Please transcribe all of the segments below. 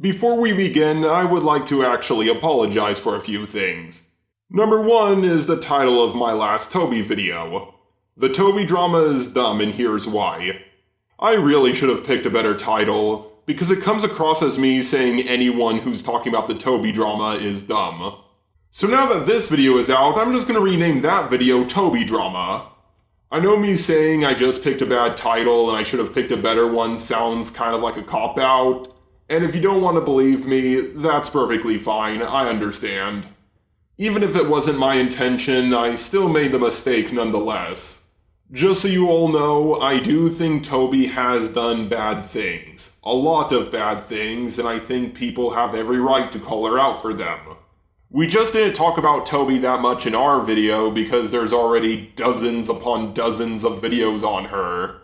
Before we begin, I would like to actually apologize for a few things. Number one is the title of my last Toby video. The Toby drama is dumb and here's why. I really should have picked a better title, because it comes across as me saying anyone who's talking about the Toby drama is dumb. So now that this video is out, I'm just gonna rename that video Toby Drama. I know me saying I just picked a bad title and I should have picked a better one sounds kind of like a cop-out, and if you don't want to believe me, that's perfectly fine, I understand. Even if it wasn't my intention, I still made the mistake nonetheless. Just so you all know, I do think Toby has done bad things. A lot of bad things, and I think people have every right to call her out for them. We just didn't talk about Toby that much in our video because there's already dozens upon dozens of videos on her.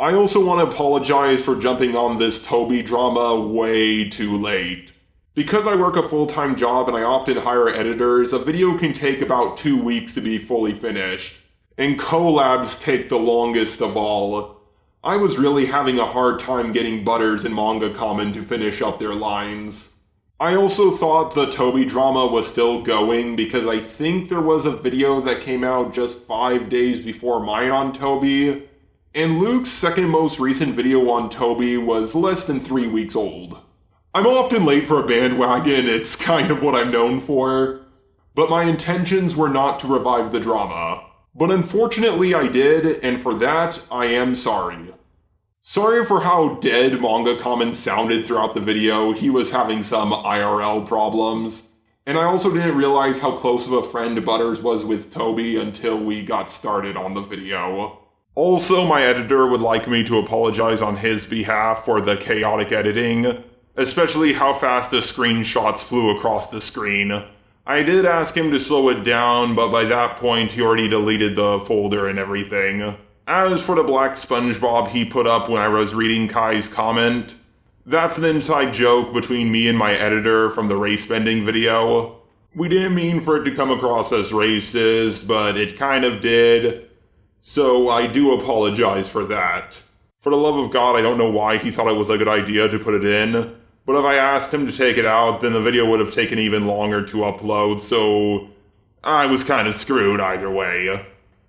I also want to apologize for jumping on this Toby drama way too late. Because I work a full-time job and I often hire editors, a video can take about two weeks to be fully finished. And collabs take the longest of all. I was really having a hard time getting Butters and Manga Common to finish up their lines. I also thought the Toby drama was still going because I think there was a video that came out just five days before mine on Toby, and Luke's second most recent video on Toby was less than three weeks old. I'm often late for a bandwagon, it's kind of what I'm known for, but my intentions were not to revive the drama. But unfortunately I did, and for that, I am sorry. Sorry for how dead Manga Common sounded throughout the video, he was having some IRL problems. And I also didn't realize how close of a friend Butters was with Toby until we got started on the video. Also, my editor would like me to apologize on his behalf for the chaotic editing, especially how fast the screenshots flew across the screen. I did ask him to slow it down, but by that point he already deleted the folder and everything. As for the black SpongeBob he put up when I was reading Kai's comment, that's an inside joke between me and my editor from the race bending video. We didn't mean for it to come across as racist, but it kind of did. So I do apologize for that. For the love of God, I don't know why he thought it was a good idea to put it in, but if I asked him to take it out, then the video would have taken even longer to upload, so I was kind of screwed either way.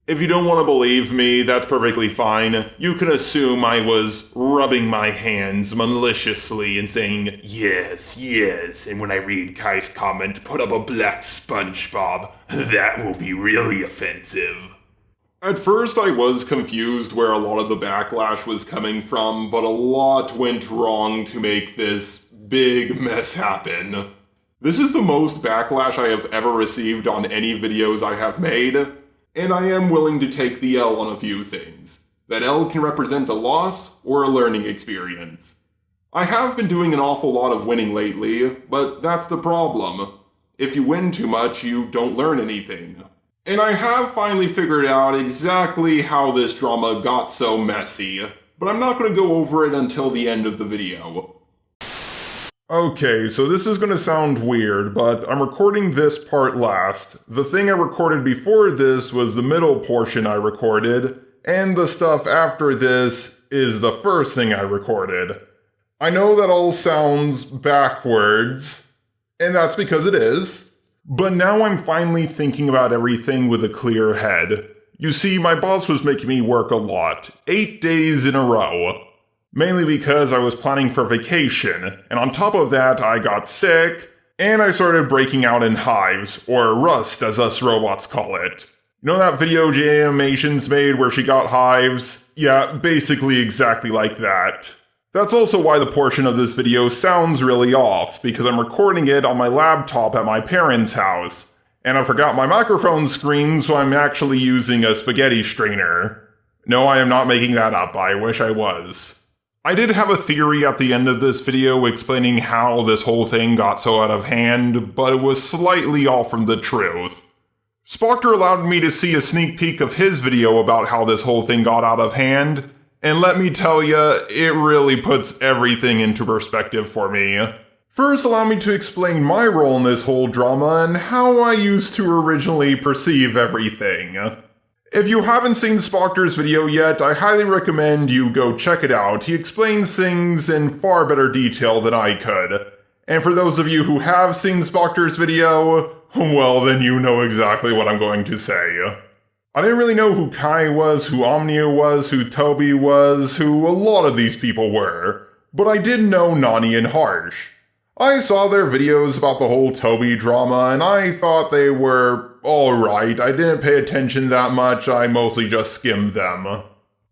If you don't want to believe me, that's perfectly fine. You can assume I was rubbing my hands maliciously and saying, yes, yes, and when I read Kai's comment, put up a black SpongeBob. That will be really offensive. At first, I was confused where a lot of the backlash was coming from, but a lot went wrong to make this big mess happen. This is the most backlash I have ever received on any videos I have made, and I am willing to take the L on a few things. That L can represent a loss or a learning experience. I have been doing an awful lot of winning lately, but that's the problem. If you win too much, you don't learn anything. And I have finally figured out exactly how this drama got so messy, but I'm not going to go over it until the end of the video. Okay, so this is gonna sound weird, but I'm recording this part last. The thing I recorded before this was the middle portion I recorded, and the stuff after this is the first thing I recorded. I know that all sounds backwards, and that's because it is, but now I'm finally thinking about everything with a clear head. You see, my boss was making me work a lot, eight days in a row mainly because I was planning for vacation, and on top of that, I got sick, and I started breaking out in hives, or rust as us robots call it. You know that video Jaiden Animations made where she got hives? Yeah, basically exactly like that. That's also why the portion of this video sounds really off, because I'm recording it on my laptop at my parents' house, and I forgot my microphone screen, so I'm actually using a spaghetti strainer. No, I am not making that up, I wish I was. I did have a theory at the end of this video explaining how this whole thing got so out of hand, but it was slightly off from the truth. Spoctor allowed me to see a sneak peek of his video about how this whole thing got out of hand, and let me tell you, it really puts everything into perspective for me. First, allow me to explain my role in this whole drama and how I used to originally perceive everything. If you haven't seen Spoctor's video yet, I highly recommend you go check it out. He explains things in far better detail than I could. And for those of you who have seen Spoctor's video, well, then you know exactly what I'm going to say. I didn't really know who Kai was, who Omnia was, who Toby was, who a lot of these people were, but I did know Nani and Harsh. I saw their videos about the whole Toby drama, and I thought they were alright. I didn't pay attention that much, I mostly just skimmed them.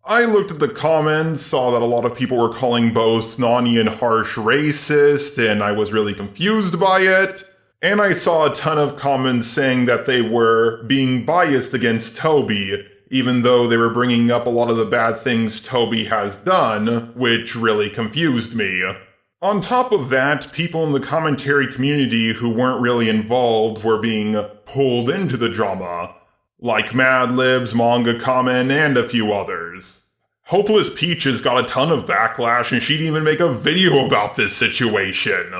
I looked at the comments, saw that a lot of people were calling both Nani and Harsh racist, and I was really confused by it. And I saw a ton of comments saying that they were being biased against Toby, even though they were bringing up a lot of the bad things Toby has done, which really confused me. On top of that, people in the commentary community who weren't really involved were being pulled into the drama, like Madlibs, Manga Comment, and a few others. Hopeless Peaches got a ton of backlash and she'd even make a video about this situation.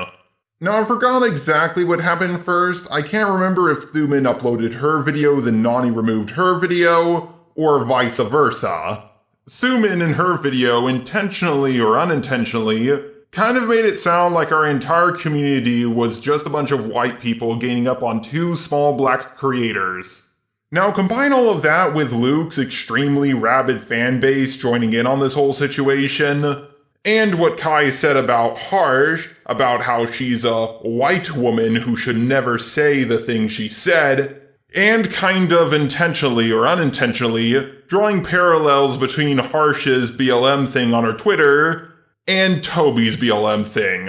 Now, I forgot exactly what happened first. I can't remember if Thuman uploaded her video, then Nani removed her video, or vice versa. Thuman in her video, intentionally or unintentionally, kind of made it sound like our entire community was just a bunch of white people gaining up on two small black creators. Now, combine all of that with Luke's extremely rabid fan base joining in on this whole situation, and what Kai said about Harsh, about how she's a white woman who should never say the thing she said, and kind of intentionally or unintentionally drawing parallels between Harsh's BLM thing on her Twitter and Toby's BLM thing.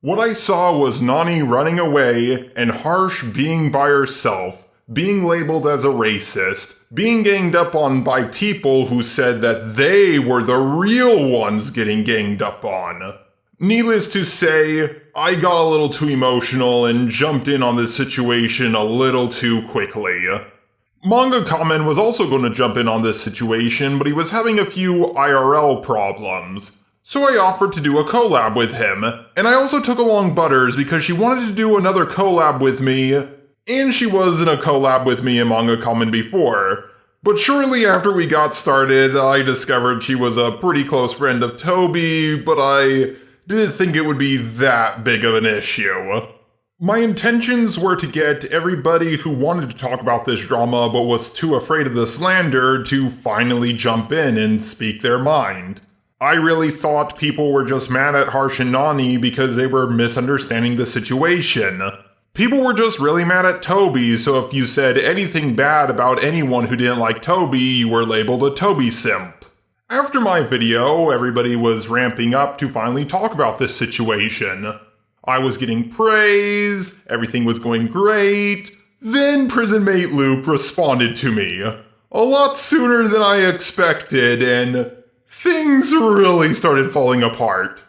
What I saw was Nani running away and Harsh being by herself, being labeled as a racist, being ganged up on by people who said that they were the real ones getting ganged up on. Needless to say, I got a little too emotional and jumped in on this situation a little too quickly. Manga Comment was also going to jump in on this situation, but he was having a few IRL problems. So I offered to do a collab with him, and I also took along Butters because she wanted to do another collab with me, and she was in a collab with me in Manga Common before. But shortly after we got started, I discovered she was a pretty close friend of Toby, but I didn't think it would be that big of an issue. My intentions were to get everybody who wanted to talk about this drama but was too afraid of the slander to finally jump in and speak their mind. I really thought people were just mad at Harsh and Nani because they were misunderstanding the situation. People were just really mad at Toby, so if you said anything bad about anyone who didn't like Toby, you were labeled a Toby simp. After my video, everybody was ramping up to finally talk about this situation. I was getting praise, everything was going great. Then Prismate Luke responded to me. A lot sooner than I expected, and things really started falling apart.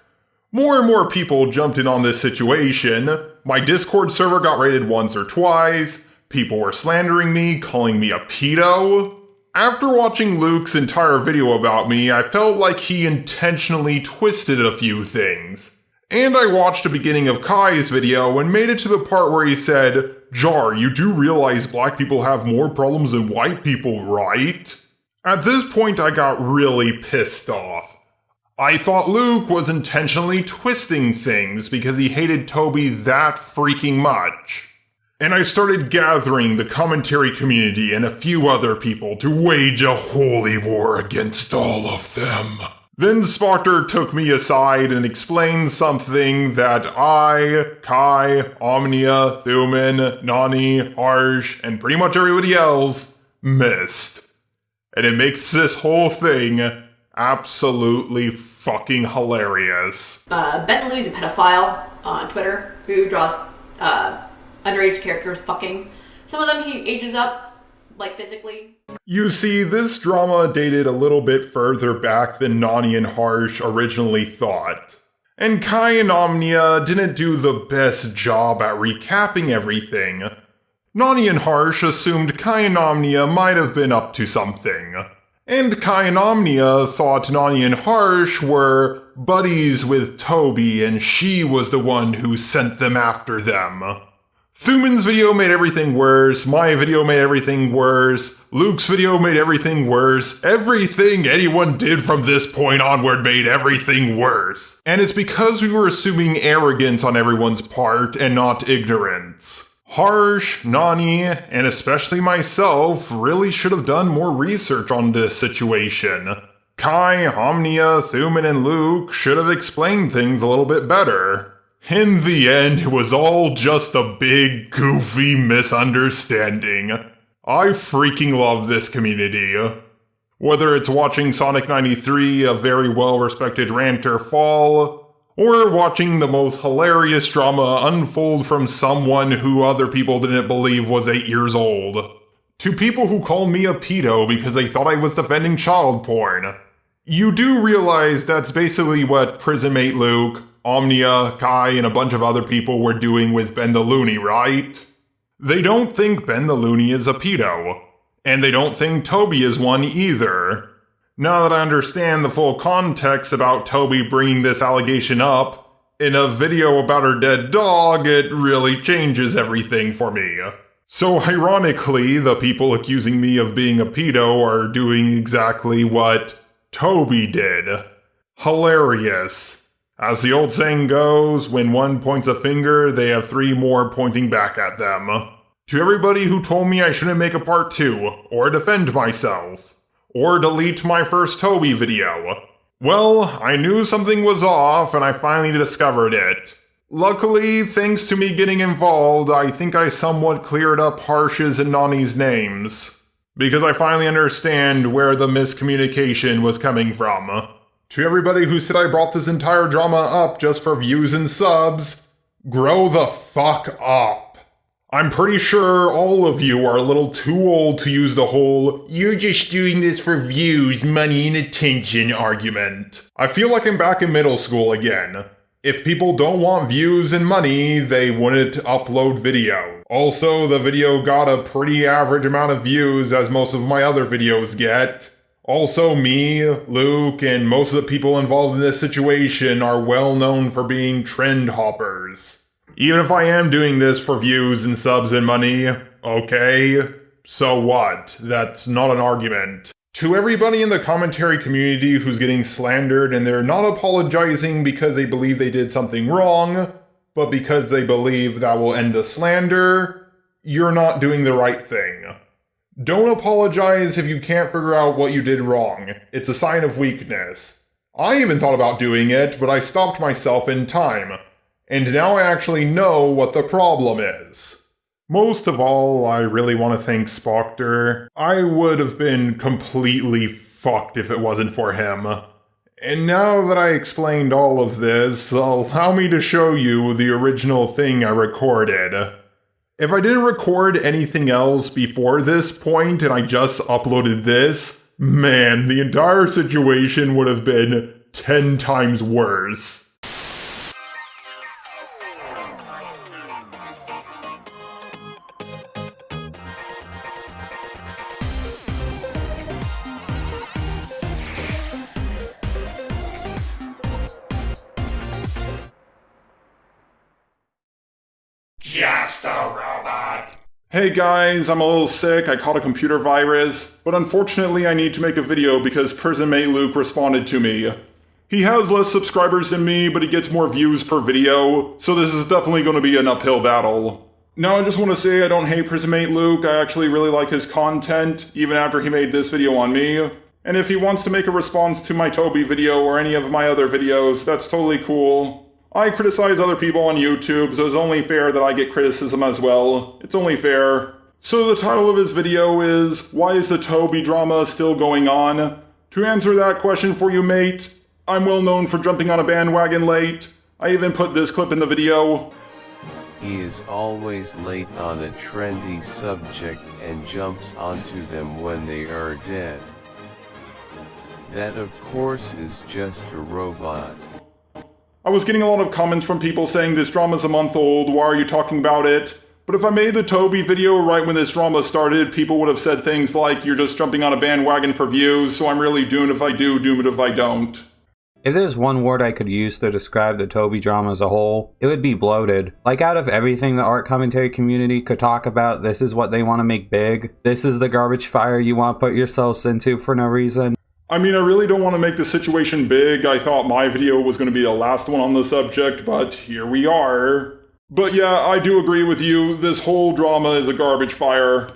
More and more people jumped in on this situation. My Discord server got raided once or twice. People were slandering me, calling me a pedo. After watching Luke's entire video about me, I felt like he intentionally twisted a few things. And I watched the beginning of Kai's video and made it to the part where he said, Jar, you do realize black people have more problems than white people, right? At this point, I got really pissed off. I thought Luke was intentionally twisting things because he hated Toby that freaking much. And I started gathering the commentary community and a few other people to wage a holy war against all of them. Then Spoctor took me aside and explained something that I, Kai, Omnia, Thuman, Nani, Harsh, and pretty much everybody else missed and it makes this whole thing absolutely fucking hilarious. Uh, Ben Lou's a pedophile on Twitter who draws uh, underage characters fucking. Some of them he ages up, like physically. You see, this drama dated a little bit further back than Nani and Harsh originally thought. And Kai and Omnia didn't do the best job at recapping everything, Nani and Harsh assumed Kai and Omnia might have been up to something. And Kai and Omnia thought Nani and Harsh were buddies with Toby and she was the one who sent them after them. Thuman's video made everything worse, my video made everything worse, Luke's video made everything worse, everything anyone did from this point onward made everything worse. And it's because we were assuming arrogance on everyone's part and not ignorance. Harsh, Nani, and especially myself really should have done more research on this situation. Kai, Omnia, Thuman, and Luke should have explained things a little bit better. In the end, it was all just a big, goofy misunderstanding. I freaking love this community. Whether it's watching Sonic 93, a very well respected ranter, fall, or watching the most hilarious drama unfold from someone who other people didn't believe was 8 years old. To people who call me a pedo because they thought I was defending child porn. You do realize that's basically what Prismate Luke, Omnia, Kai, and a bunch of other people were doing with Ben the Looney, right? They don't think Ben the Looney is a pedo, and they don't think Toby is one either. Now that I understand the full context about Toby bringing this allegation up, in a video about her dead dog, it really changes everything for me. So, ironically, the people accusing me of being a pedo are doing exactly what Toby did. Hilarious. As the old saying goes, when one points a finger, they have three more pointing back at them. To everybody who told me I shouldn't make a part 2, or defend myself, or delete my first Toby video, well, I knew something was off and I finally discovered it. Luckily, thanks to me getting involved, I think I somewhat cleared up Harsh's and Nani's names. Because I finally understand where the miscommunication was coming from. To everybody who said I brought this entire drama up just for views and subs, grow the fuck up. I'm pretty sure all of you are a little too old to use the whole, you're just doing this for views, money, and attention argument. I feel like I'm back in middle school again. If people don't want views and money, they wouldn't upload video. Also, the video got a pretty average amount of views as most of my other videos get. Also, me, Luke, and most of the people involved in this situation are well known for being trend hoppers. Even if I am doing this for views and subs and money, okay, so what? That's not an argument. To everybody in the commentary community who's getting slandered and they're not apologizing because they believe they did something wrong, but because they believe that will end the slander, you're not doing the right thing. Don't apologize if you can't figure out what you did wrong. It's a sign of weakness. I even thought about doing it, but I stopped myself in time. And now I actually know what the problem is. Most of all, I really want to thank Spoctor. I would have been completely fucked if it wasn't for him. And now that I explained all of this, allow me to show you the original thing I recorded. If I didn't record anything else before this point and I just uploaded this, man, the entire situation would have been 10 times worse. Hey guys, I'm a little sick, I caught a computer virus, but unfortunately I need to make a video because Prismate Luke responded to me. He has less subscribers than me, but he gets more views per video, so this is definitely going to be an uphill battle. Now I just want to say I don't hate Prismate Luke, I actually really like his content, even after he made this video on me. And if he wants to make a response to my Toby video or any of my other videos, that's totally cool. I criticize other people on YouTube, so it's only fair that I get criticism as well. It's only fair. So the title of his video is, Why is the Toby drama still going on? To answer that question for you, mate, I'm well known for jumping on a bandwagon late. I even put this clip in the video. He is always late on a trendy subject and jumps onto them when they are dead. That of course is just a robot. I was getting a lot of comments from people saying this drama's a month old, why are you talking about it? But if I made the Toby video right when this drama started, people would have said things like, you're just jumping on a bandwagon for views, so I'm really doomed if I do, doomed if I don't. If there's one word I could use to describe the Toby drama as a whole, it would be bloated. Like, out of everything the art commentary community could talk about, this is what they want to make big. This is the garbage fire you want to put yourselves into for no reason. I mean, I really don't want to make the situation big. I thought my video was going to be the last one on the subject, but here we are. But yeah, I do agree with you. This whole drama is a garbage fire.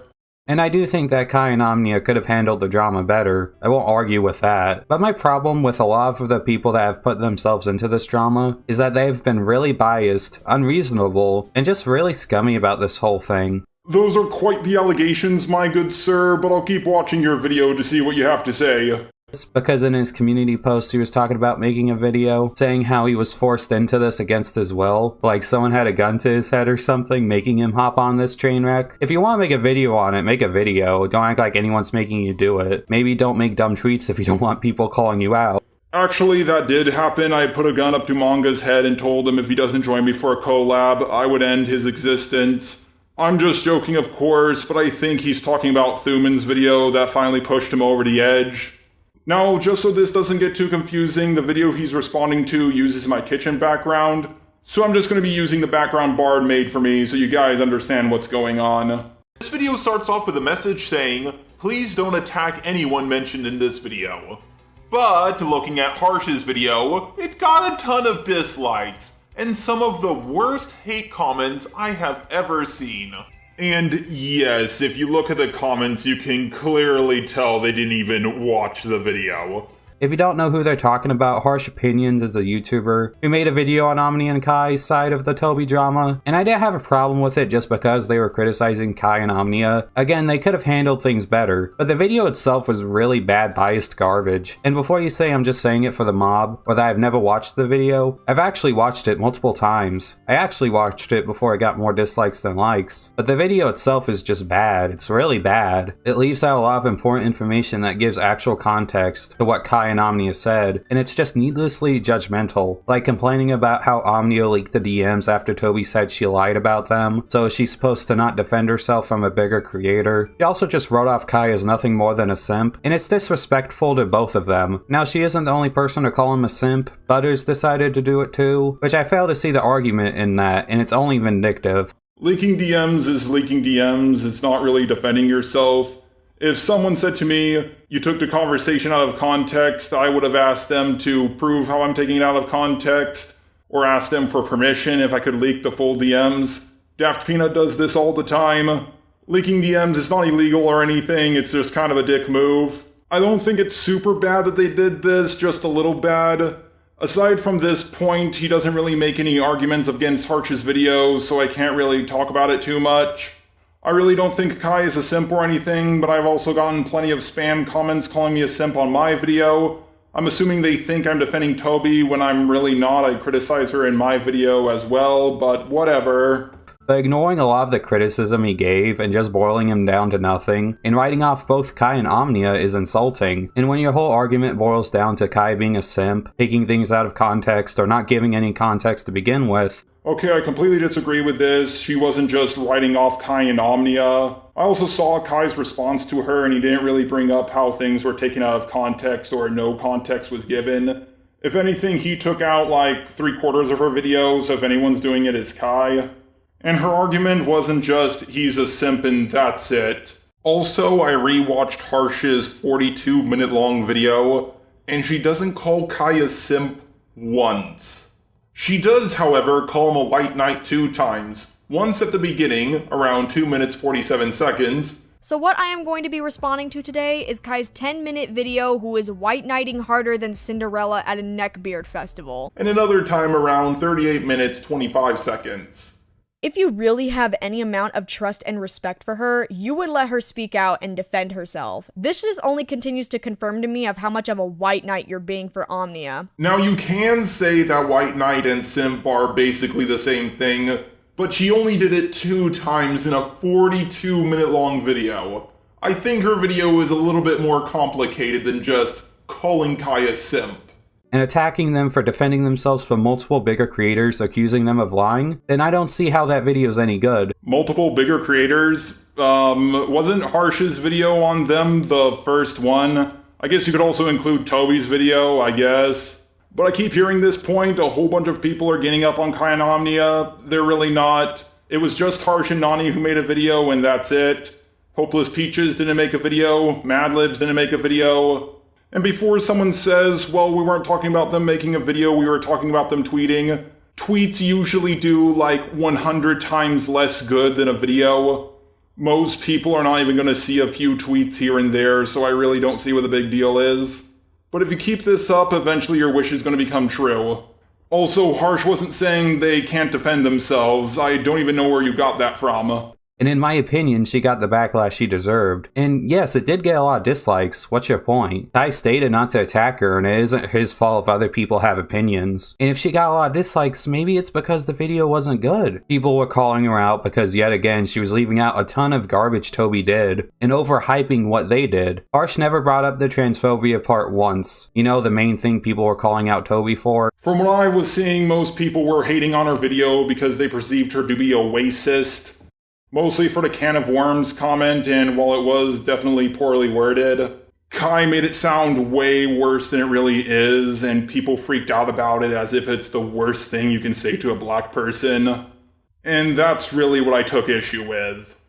And I do think that Kai and Omnia could have handled the drama better. I won't argue with that. But my problem with a lot of the people that have put themselves into this drama is that they've been really biased, unreasonable, and just really scummy about this whole thing. Those are quite the allegations, my good sir, but I'll keep watching your video to see what you have to say because in his community post he was talking about making a video saying how he was forced into this against his will like someone had a gun to his head or something making him hop on this train wreck if you want to make a video on it make a video don't act like anyone's making you do it maybe don't make dumb tweets if you don't want people calling you out Actually, that did happen. I put a gun up to Manga's head and told him if he doesn't join me for a collab, I would end his existence. I'm just joking, of course, but I think he's talking about Thuman's video that finally pushed him over the edge. Now, just so this doesn't get too confusing, the video he's responding to uses my kitchen background, so I'm just going to be using the background Bard made for me so you guys understand what's going on. This video starts off with a message saying, please don't attack anyone mentioned in this video. But looking at Harsh's video, it got a ton of dislikes, and some of the worst hate comments I have ever seen. And yes, if you look at the comments, you can clearly tell they didn't even watch the video. If you don't know who they're talking about, Harsh Opinions is a YouTuber who made a video on Omni and Kai's side of the Toby drama, and I didn't have a problem with it just because they were criticizing Kai and Omnia. Again, they could have handled things better, but the video itself was really bad biased garbage. And before you say I'm just saying it for the mob, or that I've never watched the video, I've actually watched it multiple times. I actually watched it before it got more dislikes than likes, but the video itself is just bad. It's really bad. It leaves out a lot of important information that gives actual context to what Kai Omnia said, and it's just needlessly judgmental, like complaining about how Omnia leaked the DMs after Toby said she lied about them, so she's supposed to not defend herself from a bigger creator. She also just wrote off Kai as nothing more than a simp, and it's disrespectful to both of them. Now, she isn't the only person to call him a simp, Butters decided to do it too, which I fail to see the argument in that, and it's only vindictive. Leaking DMs is leaking DMs, it's not really defending yourself. If someone said to me, you took the conversation out of context, I would have asked them to prove how I'm taking it out of context, or asked them for permission if I could leak the full DMs. Daft Peanut does this all the time. Leaking DMs is not illegal or anything, it's just kind of a dick move. I don't think it's super bad that they did this, just a little bad. Aside from this point, he doesn't really make any arguments against Harsh's videos, so I can't really talk about it too much. I really don't think Kai is a simp or anything, but I've also gotten plenty of spam comments calling me a simp on my video. I'm assuming they think I'm defending Toby when I'm really not. I criticize her in my video as well, but whatever. But ignoring a lot of the criticism he gave and just boiling him down to nothing, and writing off both Kai and Omnia is insulting. And when your whole argument boils down to Kai being a simp, taking things out of context, or not giving any context to begin with, Okay, I completely disagree with this. She wasn't just writing off Kai and Omnia. I also saw Kai's response to her, and he didn't really bring up how things were taken out of context or no context was given. If anything, he took out like three quarters of her videos, if anyone's doing it, it's Kai. And her argument wasn't just, he's a simp and that's it. Also, I rewatched Harsh's 42 minute long video, and she doesn't call Kai a simp once. She does, however, call him a white knight two times. Once at the beginning, around 2 minutes 47 seconds. So what I am going to be responding to today is Kai's 10 minute video who is white knighting harder than Cinderella at a neckbeard festival. And another time around 38 minutes 25 seconds. If you really have any amount of trust and respect for her, you would let her speak out and defend herself. This just only continues to confirm to me of how much of a white knight you're being for Omnia. Now you can say that white knight and simp are basically the same thing, but she only did it two times in a 42 minute long video. I think her video is a little bit more complicated than just calling Kai a simp and attacking them for defending themselves from multiple bigger creators accusing them of lying, then I don't see how that video is any good. Multiple bigger creators? Um, wasn't Harsh's video on them the first one? I guess you could also include Toby's video, I guess. But I keep hearing this point, a whole bunch of people are getting up on Kai and Omnia. They're really not. It was just Harsh and Nani who made a video, and that's it. Hopeless Peaches didn't make a video, Madlibs didn't make a video. And before someone says, well, we weren't talking about them making a video, we were talking about them tweeting, tweets usually do like 100 times less good than a video. Most people are not even going to see a few tweets here and there, so I really don't see what the big deal is. But if you keep this up, eventually your wish is going to become true. Also, Harsh wasn't saying they can't defend themselves. I don't even know where you got that from. And in my opinion, she got the backlash she deserved. And yes, it did get a lot of dislikes. What's your point? Kai stated not to attack her, and it isn't his fault if other people have opinions. And if she got a lot of dislikes, maybe it's because the video wasn't good. People were calling her out because yet again, she was leaving out a ton of garbage Toby did, and overhyping what they did. Harsh never brought up the transphobia part once. You know, the main thing people were calling out Toby for? From what I was seeing, most people were hating on her video because they perceived her to be a racist mostly for the can of worms comment, and while it was definitely poorly worded, Kai made it sound way worse than it really is, and people freaked out about it as if it's the worst thing you can say to a black person. And that's really what I took issue with.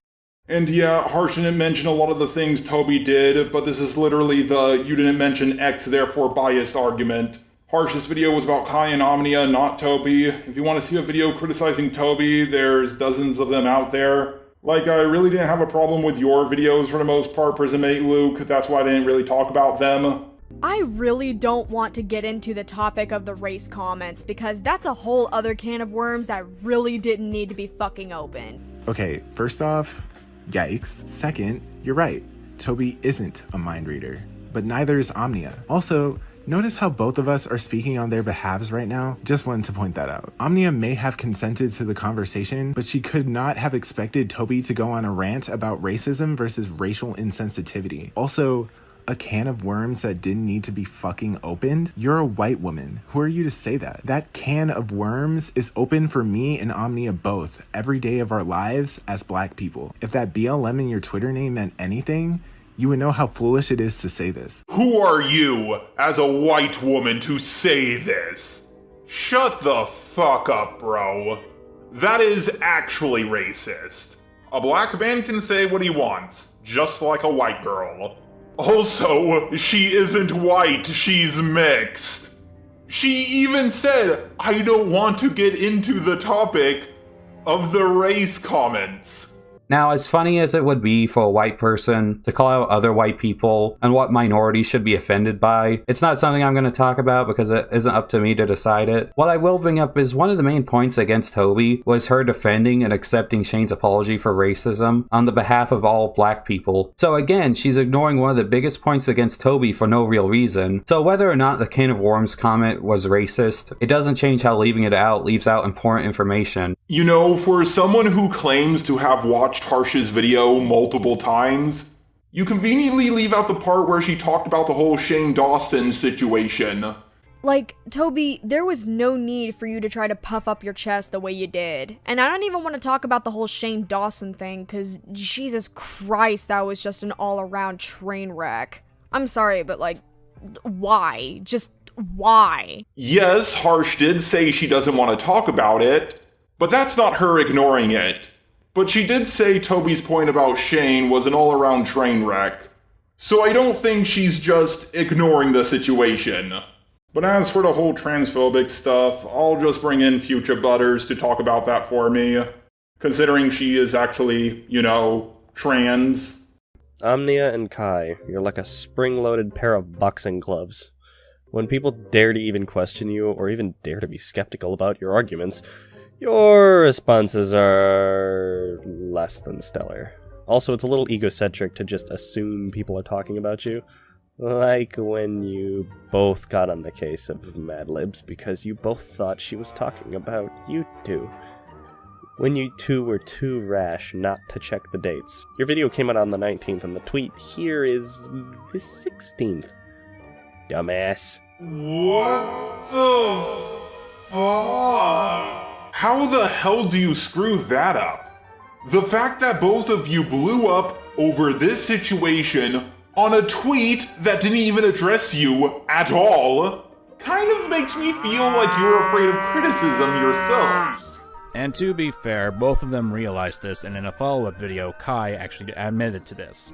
And yeah, Harsh didn't mention a lot of the things Toby did, but this is literally the you didn't mention X therefore biased argument. Harsh's video was about Kai and Omnia, not Toby. If you want to see a video criticizing Toby, there's dozens of them out there. Like, I really didn't have a problem with your videos for the most part, Prismate Luke. That's why I didn't really talk about them. I really don't want to get into the topic of the race comments because that's a whole other can of worms that really didn't need to be fucking open. Okay, first off, yikes. Second, you're right. Toby isn't a mind reader, but neither is Omnia. Also, Notice how both of us are speaking on their behalves right now? Just wanted to point that out. Omnia may have consented to the conversation, but she could not have expected Toby to go on a rant about racism versus racial insensitivity. Also, a can of worms that didn't need to be fucking opened? You're a white woman. Who are you to say that? That can of worms is open for me and Omnia both, every day of our lives as black people. If that BLM in your Twitter name meant anything, you would know how foolish it is to say this. Who are you, as a white woman, to say this? Shut the fuck up, bro. That is actually racist. A black man can say what he wants, just like a white girl. Also, she isn't white, she's mixed. She even said, I don't want to get into the topic of the race comments. Now, as funny as it would be for a white person to call out other white people and what minorities should be offended by, it's not something I'm going to talk about because it isn't up to me to decide it. What I will bring up is one of the main points against Toby was her defending and accepting Shane's apology for racism on the behalf of all black people. So again, she's ignoring one of the biggest points against Toby for no real reason. So whether or not the Can of Worms comment was racist, it doesn't change how leaving it out leaves out important information. You know, for someone who claims to have watched Harsh's video multiple times, you conveniently leave out the part where she talked about the whole Shane Dawson situation. Like, Toby, there was no need for you to try to puff up your chest the way you did. And I don't even want to talk about the whole Shane Dawson thing, because Jesus Christ, that was just an all around train wreck. I'm sorry, but like, why? Just why? Yes, Harsh did say she doesn't want to talk about it, but that's not her ignoring it. But she did say Toby's point about Shane was an all around train wreck. So I don't think she's just ignoring the situation. But as for the whole transphobic stuff, I'll just bring in Future Butters to talk about that for me. Considering she is actually, you know, trans. Omnia and Kai, you're like a spring loaded pair of boxing gloves. When people dare to even question you, or even dare to be skeptical about your arguments, your responses are less than stellar. Also, it's a little egocentric to just assume people are talking about you. Like when you both got on the case of Madlibs because you both thought she was talking about you two. When you two were too rash not to check the dates. Your video came out on the 19th and the tweet here is the 16th. Dumbass. What the fuck? How the hell do you screw that up? The fact that both of you blew up over this situation on a tweet that didn't even address you at all kind of makes me feel like you're afraid of criticism yourselves. And to be fair, both of them realized this, and in a follow up video, Kai actually admitted to this.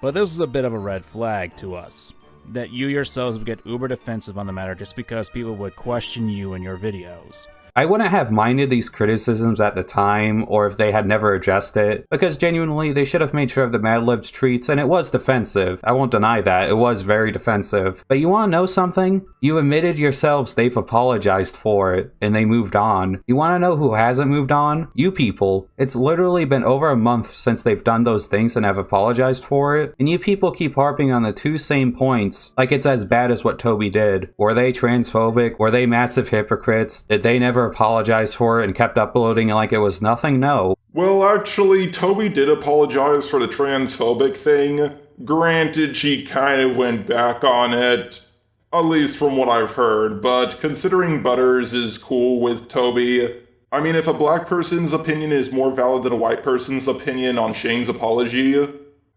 But this is a bit of a red flag to us. That you yourselves would get uber defensive on the matter just because people would question you in your videos. I wouldn't have minded these criticisms at the time, or if they had never addressed it, because genuinely they should have made sure of the Mad Libs treats, and it was defensive. I won't deny that, it was very defensive. But you wanna know something? You admitted yourselves they've apologized for it, and they moved on. You wanna know who hasn't moved on? You people. It's literally been over a month since they've done those things and have apologized for it, and you people keep harping on the two same points, like it's as bad as what Toby did. Were they transphobic? Were they massive hypocrites? Did they never apologized for it and kept uploading like it was nothing? No. Well, actually, Toby did apologize for the transphobic thing. Granted, she kind of went back on it, at least from what I've heard, but considering Butters is cool with Toby, I mean, if a black person's opinion is more valid than a white person's opinion on Shane's apology,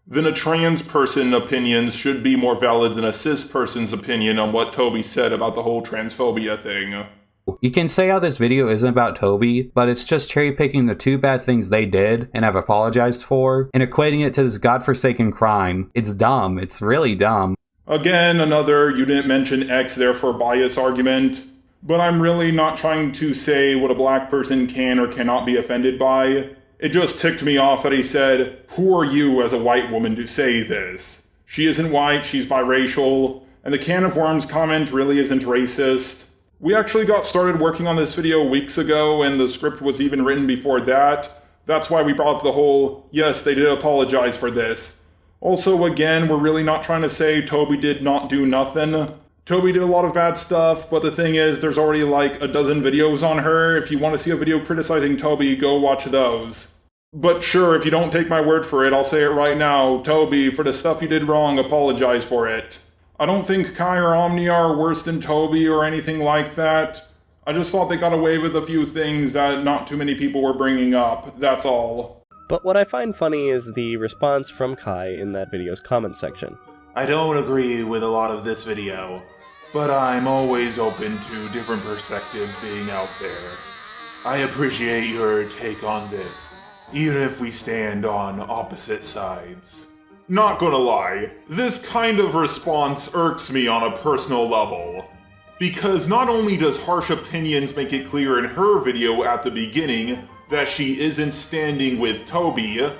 then a trans person opinion should be more valid than a cis person's opinion on what Toby said about the whole transphobia thing. You can say how this video isn't about Toby, but it's just cherry picking the two bad things they did and have apologized for, and equating it to this godforsaken crime. It's dumb. It's really dumb. Again, another you didn't mention X therefore bias argument. But I'm really not trying to say what a black person can or cannot be offended by. It just ticked me off that he said, Who are you as a white woman to say this? She isn't white, she's biracial, and the can of worms comment really isn't racist. We actually got started working on this video weeks ago, and the script was even written before that. That's why we brought up the whole, yes, they did apologize for this. Also, again, we're really not trying to say Toby did not do nothing. Toby did a lot of bad stuff, but the thing is, there's already like a dozen videos on her. If you want to see a video criticizing Toby, go watch those. But sure, if you don't take my word for it, I'll say it right now. Toby, for the stuff you did wrong, apologize for it. I don't think Kai or Omnia are worse than Toby or anything like that. I just thought they got away with a few things that not too many people were bringing up, that's all. But what I find funny is the response from Kai in that video's comment section. I don't agree with a lot of this video, but I'm always open to different perspectives being out there. I appreciate your take on this, even if we stand on opposite sides. Not gonna lie, this kind of response irks me on a personal level. Because not only does Harsh Opinions make it clear in her video at the beginning that she isn't standing with Toby,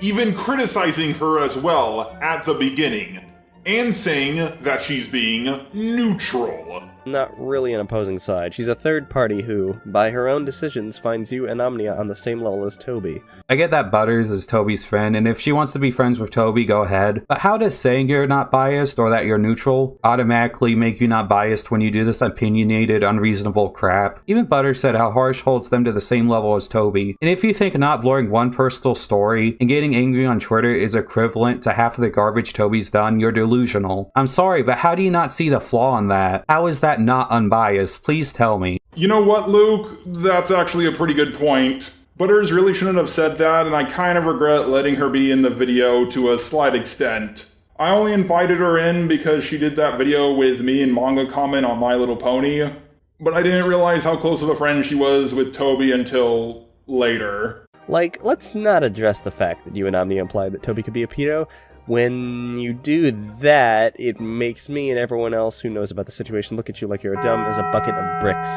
even criticizing her as well at the beginning, and saying that she's being neutral. Not really an opposing side. She's a third party who, by her own decisions, finds you and Omnia on the same level as Toby. I get that Butters is Toby's friend, and if she wants to be friends with Toby, go ahead. But how does saying you're not biased or that you're neutral automatically make you not biased when you do this opinionated, unreasonable crap? Even Butters said how Harsh holds them to the same level as Toby. And if you think not blurring one personal story and getting angry on Twitter is equivalent to half of the garbage Toby's done, you're delusional. I'm sorry, but how do you not see the flaw in that? How is that not unbiased? Please tell me. You know what, Luke? That's actually a pretty good point. Butters really shouldn't have said that, and I kind of regret letting her be in the video to a slight extent. I only invited her in because she did that video with me and Manga Comment on My Little Pony, but I didn't realize how close of a friend she was with Toby until later. Like, let's not address the fact that you and Omni implied that Toby could be a pedo. When you do that, it makes me and everyone else who knows about the situation look at you like you're a dumb as a bucket of bricks.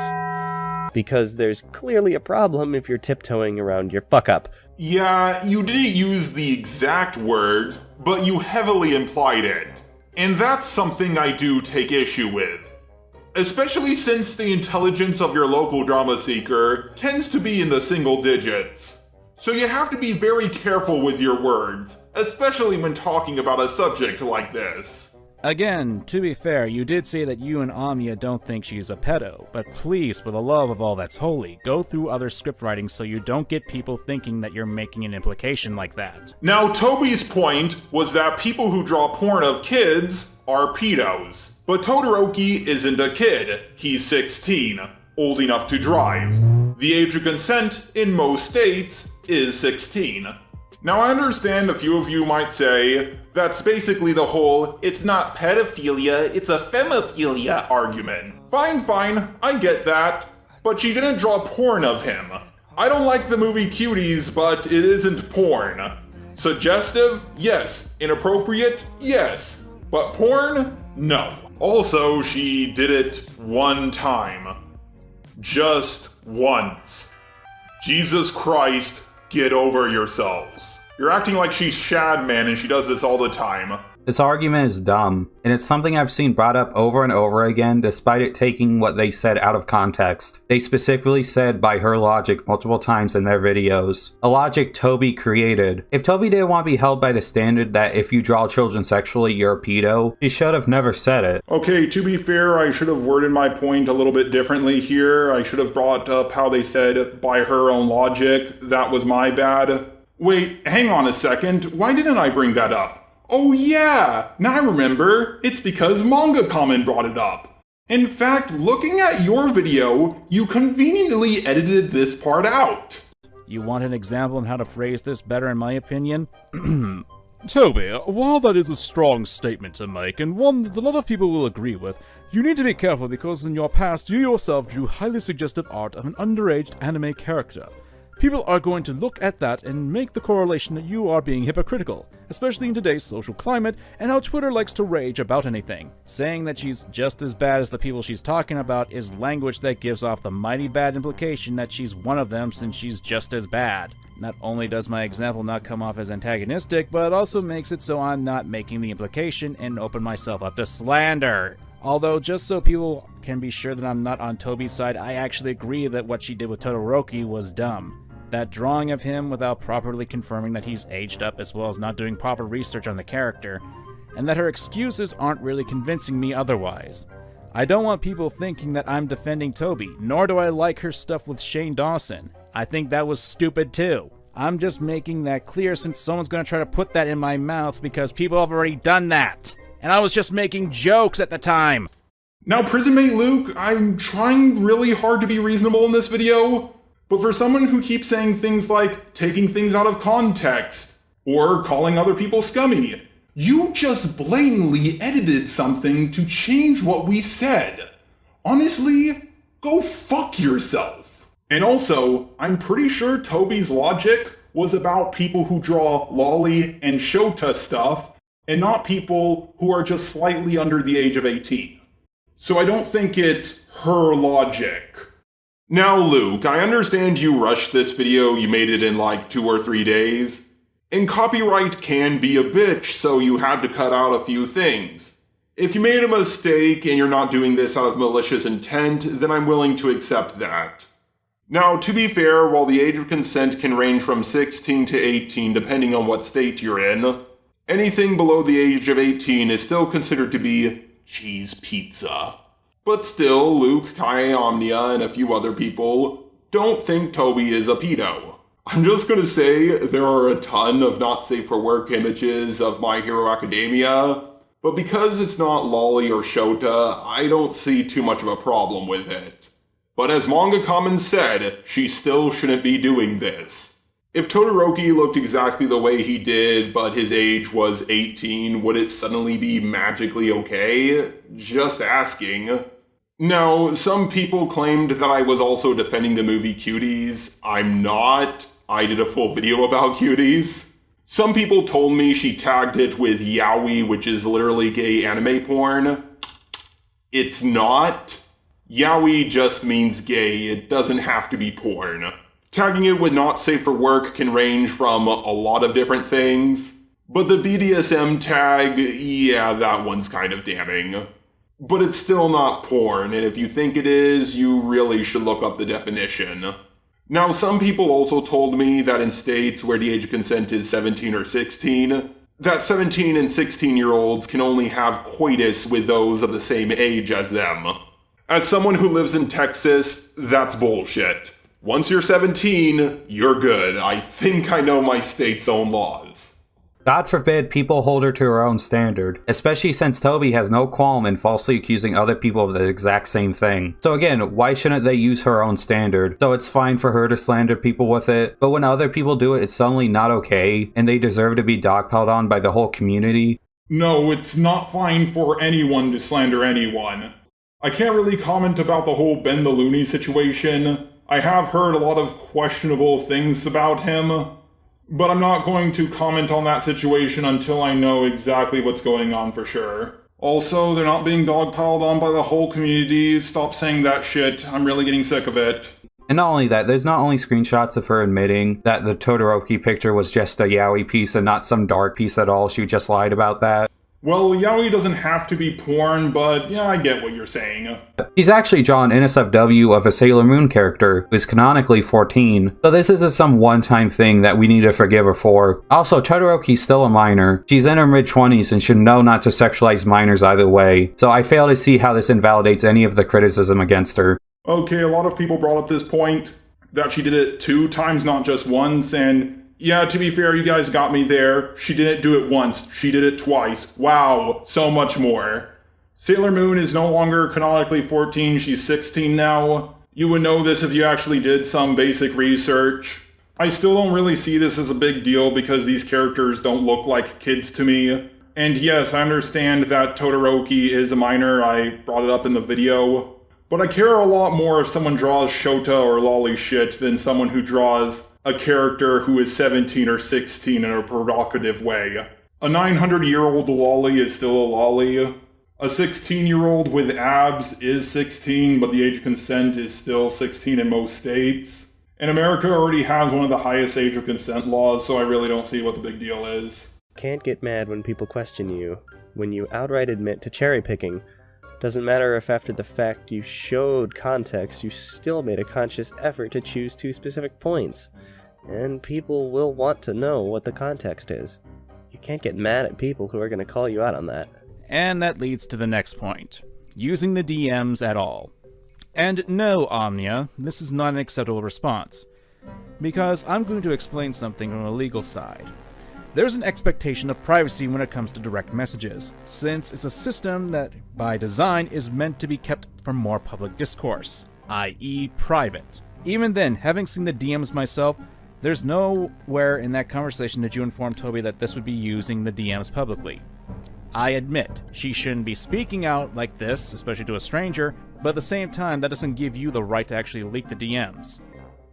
Because there's clearly a problem if you're tiptoeing around your fuck up. Yeah, you didn't use the exact words, but you heavily implied it. And that's something I do take issue with. Especially since the intelligence of your local drama seeker tends to be in the single digits. So you have to be very careful with your words, especially when talking about a subject like this. Again, to be fair, you did say that you and Omnia don't think she's a pedo, but please, for the love of all that's holy, go through other script writing so you don't get people thinking that you're making an implication like that. Now, Toby's point was that people who draw porn of kids are pedos. But Todoroki isn't a kid, he's 16, old enough to drive. The age of consent in most states is 16. Now, I understand a few of you might say that's basically the whole it's not pedophilia, it's ephebophilia argument. Fine, fine, I get that. But she didn't draw porn of him. I don't like the movie Cuties, but it isn't porn. Suggestive? Yes. Inappropriate? Yes. But porn? No. Also, she did it one time. Just once. Jesus Christ, get over yourselves. You're acting like she's Shadman and she does this all the time. This argument is dumb, and it's something I've seen brought up over and over again despite it taking what they said out of context. They specifically said by her logic multiple times in their videos. A logic Toby created. If Toby didn't want to be held by the standard that if you draw children sexually, you're a pedo, she should have never said it. Okay, to be fair, I should have worded my point a little bit differently here. I should have brought up how they said by her own logic. That was my bad. Wait, hang on a second. Why didn't I bring that up? Oh yeah, now I remember. It's because Manga Common brought it up. In fact, looking at your video, you conveniently edited this part out. You want an example on how to phrase this better, in my opinion? Toby, while that is a strong statement to make, and one that a lot of people will agree with, you need to be careful because in your past you yourself drew highly suggestive art of an underage anime character. People are going to look at that and make the correlation that you are being hypocritical, especially in today's social climate and how Twitter likes to rage about anything. Saying that she's just as bad as the people she's talking about is language that gives off the mighty bad implication that she's one of them since she's just as bad. Not only does my example not come off as antagonistic, but it also makes it so I'm not making the implication and open myself up to slander. Although, just so people can be sure that I'm not on Toby's side, I actually agree that what she did with Todoroki was dumb. That drawing of him without properly confirming that he's aged up as well as not doing proper research on the character, and that her excuses aren't really convincing me otherwise. I don't want people thinking that I'm defending Toby, nor do I like her stuff with Shane Dawson. I think that was stupid too. I'm just making that clear since someone's gonna try to put that in my mouth because people have already done that. And I was just making jokes at the time. Now, Prismate Luke, I'm trying really hard to be reasonable in this video, but for someone who keeps saying things like taking things out of context or calling other people scummy, you just blatantly edited something to change what we said. Honestly, go fuck yourself. And also, I'm pretty sure Toby's logic was about people who draw loli and shota stuff and not people who are just slightly under the age of 18. So I don't think it's her logic. Now, Luke, I understand you rushed this video, you made it in like two or three days. And copyright can be a bitch, so you had to cut out a few things. If you made a mistake and you're not doing this out of malicious intent, then I'm willing to accept that. Now, to be fair, while the age of consent can range from 16 to 18 depending on what state you're in, anything below the age of 18 is still considered to be cheese pizza. But still, Luke, Kai Omnia, and a few other people don't think Toby is a pedo. I'm just gonna say there are a ton of not safe for work images of My Hero Academia, but because it's not Loli or Shota, I don't see too much of a problem with it. But as Manga Common said, she still shouldn't be doing this. If Todoroki looked exactly the way he did, but his age was 18, would it suddenly be magically okay? Just asking. Now, some people claimed that I was also defending the movie Cuties. I'm not. I did a full video about Cuties. Some people told me she tagged it with yaoi, which is literally gay anime porn. It's not. Yaoi just means gay, it doesn't have to be porn. Tagging it with not safe for work can range from a lot of different things. But the BDSM tag, yeah, that one's kind of damning. But it's still not porn, and if you think it is, you really should look up the definition. Now, some people also told me that in states where the age of consent is 17 or 16, that 17 and 16 year olds can only have coitus with those of the same age as them. As someone who lives in Texas, that's bullshit. Once you're 17, you're good. I think I know my state's own laws. God forbid people hold her to her own standard, especially since Toby has no qualm in falsely accusing other people of the exact same thing. So again, why shouldn't they use her own standard? So it's fine for her to slander people with it, but when other people do it, it's suddenly not okay, and they deserve to be dogpiled on by the whole community. No, it's not fine for anyone to slander anyone. I can't really comment about the whole Ben the Looney situation. I have heard a lot of questionable things about him, but I'm not going to comment on that situation until I know exactly what's going on for sure. Also, they're not being dogpiled on by the whole community. Stop saying that shit. I'm really getting sick of it. And not only that, there's not only screenshots of her admitting that the Todoroki picture was just a yaoi piece and not some dark piece at all. She just lied about that. Well, yaoi doesn't have to be porn, but yeah, I get what you're saying. She's actually drawn NSFW of a Sailor Moon character who's canonically 14, so this isn't some one-time thing that we need to forgive her for. Also, Todoroki's still a minor. She's in her mid-20s and should know not to sexualize minors either way, so I fail to see how this invalidates any of the criticism against her. Okay, a lot of people brought up this point that she did it two times, not just once, and yeah, to be fair, you guys got me there. She didn't do it once, she did it twice. Wow, so much more. Sailor Moon is no longer canonically 14, she's 16 now. You would know this if you actually did some basic research. I still don't really see this as a big deal because these characters don't look like kids to me. And yes, I understand that Todoroki is a minor, I brought it up in the video. But I care a lot more if someone draws Shota or Loli shit than someone who draws a character who is 17 or 16 in a provocative way. A 900 year old loli is still a loli. A 16 year old with abs is 16, but the age of consent is still 16 in most states. And America already has one of the highest age of consent laws, so I really don't see what the big deal is. Can't get mad when people question you, when you outright admit to cherry picking. Doesn't matter if after the fact you showed context, you still made a conscious effort to choose two specific points and people will want to know what the context is. You can't get mad at people who are going to call you out on that. And that leads to the next point using the DMs at all. And no, Omnia, this is not an acceptable response. Because I'm going to explain something from a legal side. There's an expectation of privacy when it comes to direct messages, since it's a system that, by design, is meant to be kept from more public discourse, i.e., private. Even then, having seen the DMs myself, there's nowhere in that conversation did you inform Toby that this would be using the DMs publicly. I admit, she shouldn't be speaking out like this, especially to a stranger, but at the same time, that doesn't give you the right to actually leak the DMs.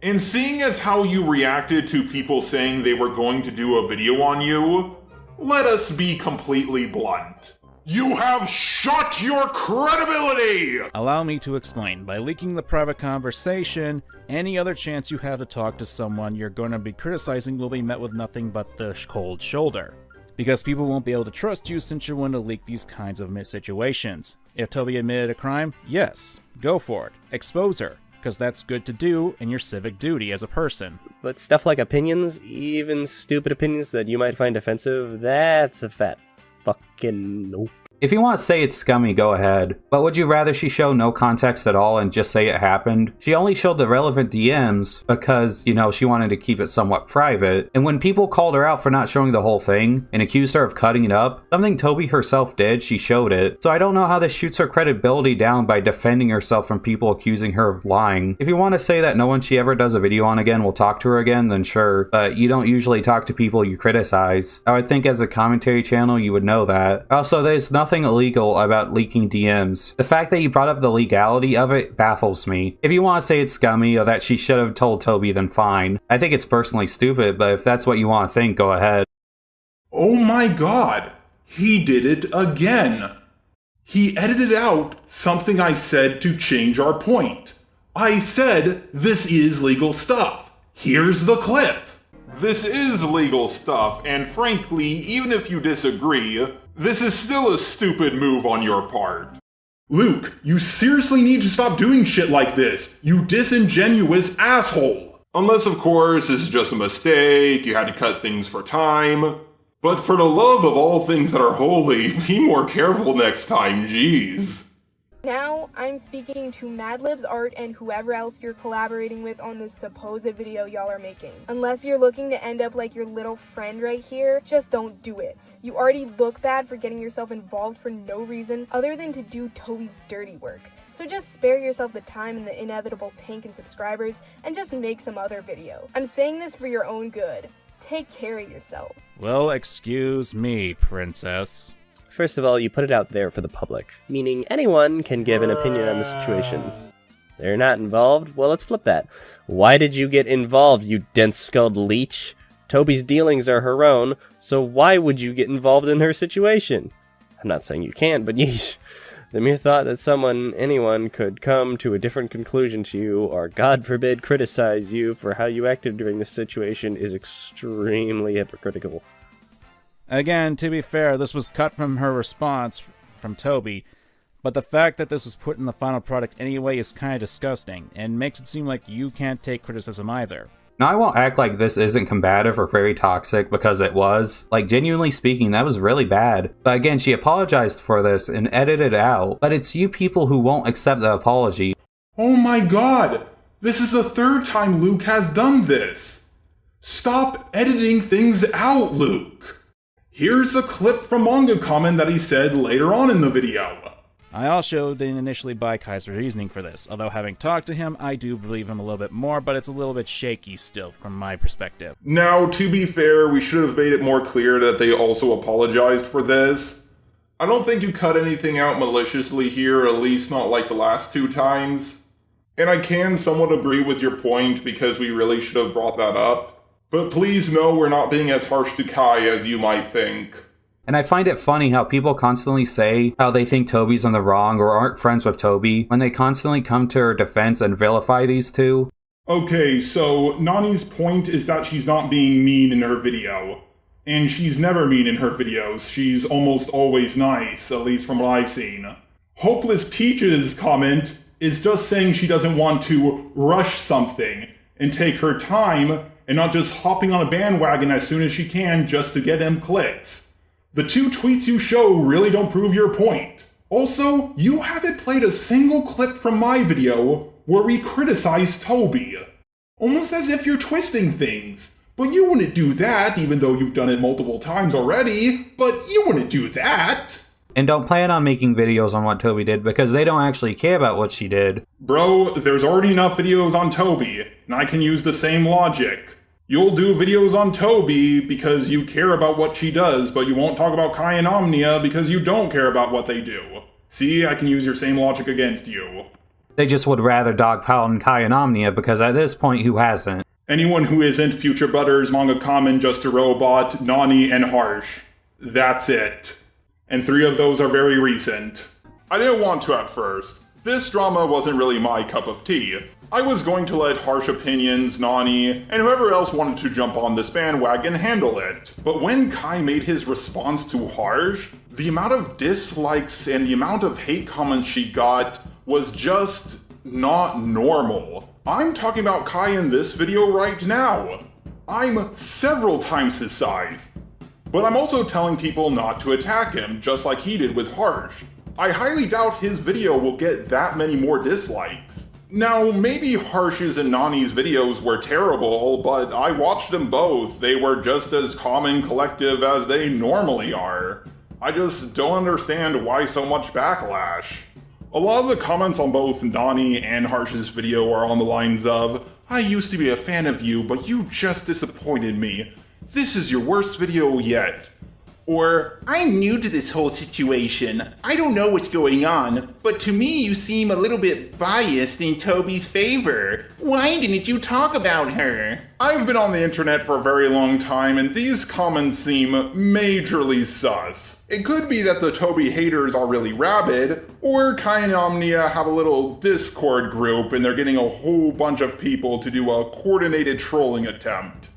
And seeing as how you reacted to people saying they were going to do a video on you, let us be completely blunt. You have shot your credibility! Allow me to explain. By leaking the private conversation, any other chance you have to talk to someone you're going to be criticizing will be met with nothing but the cold shoulder. Because people won't be able to trust you since you're willing to leak these kinds of situations. If Toby admitted a crime, yes, go for it. Expose her, because that's good to do in your civic duty as a person. But stuff like opinions, even stupid opinions that you might find offensive, that's a fat fucking nope. If you want to say it's scummy, go ahead. But would you rather she show no context at all and just say it happened? She only showed the relevant DMs because, you know, she wanted to keep it somewhat private. And when people called her out for not showing the whole thing and accused her of cutting it up, something Toby herself did, she showed it. So I don't know how this shoots her credibility down by defending herself from people accusing her of lying. If you want to say that no one she ever does a video on again will talk to her again, then sure. But you don't usually talk to people you criticize. I would think as a commentary channel you would know that. Also, there's nothing nothing illegal about leaking DMs. The fact that you brought up the legality of it baffles me. If you want to say it's scummy or that she should have told Toby, then fine. I think it's personally stupid, but if that's what you want to think, go ahead. Oh my god! He did it again! He edited out something I said to change our point. I said this is legal stuff. Here's the clip. This is legal stuff, and frankly, even if you disagree, this is still a stupid move on your part. Luke, you seriously need to stop doing shit like this, you disingenuous asshole! Unless, of course, this is just a mistake, you had to cut things for time. But for the love of all things that are holy, be more careful next time, jeez. Now, I'm speaking to Madlibs Art and whoever else you're collaborating with on this supposed video y'all are making. Unless you're looking to end up like your little friend right here, just don't do it. You already look bad for getting yourself involved for no reason other than to do Toby's dirty work. So just spare yourself the time and the inevitable tank in subscribers and just make some other video. I'm saying this for your own good. Take care of yourself. Well, excuse me, princess. First of all, you put it out there for the public, meaning anyone can give an opinion on the situation. They're not involved? Well, let's flip that. Why did you get involved, you dense-skulled leech? Toby's dealings are her own, so why would you get involved in her situation? I'm not saying you can't, but yeesh. The mere thought that someone, anyone, could come to a different conclusion to you, or God forbid criticize you for how you acted during this situation, is extremely hypocritical. Again, to be fair, this was cut from her response from Toby, but the fact that this was put in the final product anyway is kind of disgusting, and makes it seem like you can't take criticism either. Now, I won't act like this isn't combative or very toxic because it was. Like, genuinely speaking, that was really bad. But again, she apologized for this and edited it out. But it's you people who won't accept the apology. Oh my god! This is the third time Luke has done this! Stop editing things out, Luke! Here's a clip from Manga Comment that he said later on in the video. I also didn't initially buy Kai's reasoning for this, although having talked to him, I do believe him a little bit more, but it's a little bit shaky still from my perspective. Now, to be fair, we should have made it more clear that they also apologized for this. I don't think you cut anything out maliciously here, at least not like the last two times. And I can somewhat agree with your point because we really should have brought that up. But please know we're not being as harsh to Kai as you might think. And I find it funny how people constantly say how they think Toby's on the wrong or aren't friends with Toby when they constantly come to her defense and vilify these two. Okay, so Nani's point is that she's not being mean in her video. And she's never mean in her videos. She's almost always nice, at least from what I've seen. Hopeless Peach's comment is just saying she doesn't want to rush something and take her time and not just hopping on a bandwagon as soon as she can just to get them clicks. The two tweets you show really don't prove your point. Also, you haven't played a single clip from my video where we criticize Toby. Almost as if you're twisting things. But you wouldn't do that, even though you've done it multiple times already. But you wouldn't do that. And don't plan on making videos on what Toby did because they don't actually care about what she did. Bro, there's already enough videos on Toby, and I can use the same logic. You'll do videos on Toby because you care about what she does, but you won't talk about Kai and Omnia because you don't care about what they do. See, I can use your same logic against you. They just would rather dogpile on Kai and Omnia because at this point, who hasn't? Anyone who isn't Future Butters, Manga Common, Just a Robot, Nani, and Harsh. That's it. And three of those are very recent. I didn't want to at first. This drama wasn't really my cup of tea. I was going to let Harsh Opinions, Nani, and whoever else wanted to jump on this bandwagon handle it. But when Kai made his response to Harsh, the amount of dislikes and the amount of hate comments she got was just not normal. I'm talking about Kai in this video right now. I'm several times his size. But I'm also telling people not to attack him, just like he did with Harsh. I highly doubt his video will get that many more dislikes. Now, maybe Harsh's and Nani's videos were terrible, but I watched them both. They were just as calm and collective as they normally are. I just don't understand why so much backlash. A lot of the comments on both Nani and Harsh's video are on the lines of, I used to be a fan of you, but you just disappointed me. This is your worst video yet. Or, I'm new to this whole situation. I don't know what's going on, but to me you seem a little bit biased in Toby's favor. Why didn't you talk about her? I've been on the internet for a very long time and these comments seem majorly sus. It could be that the Toby haters are really rabid, or Kai and Omnia have a little Discord group and they're getting a whole bunch of people to do a coordinated trolling attempt.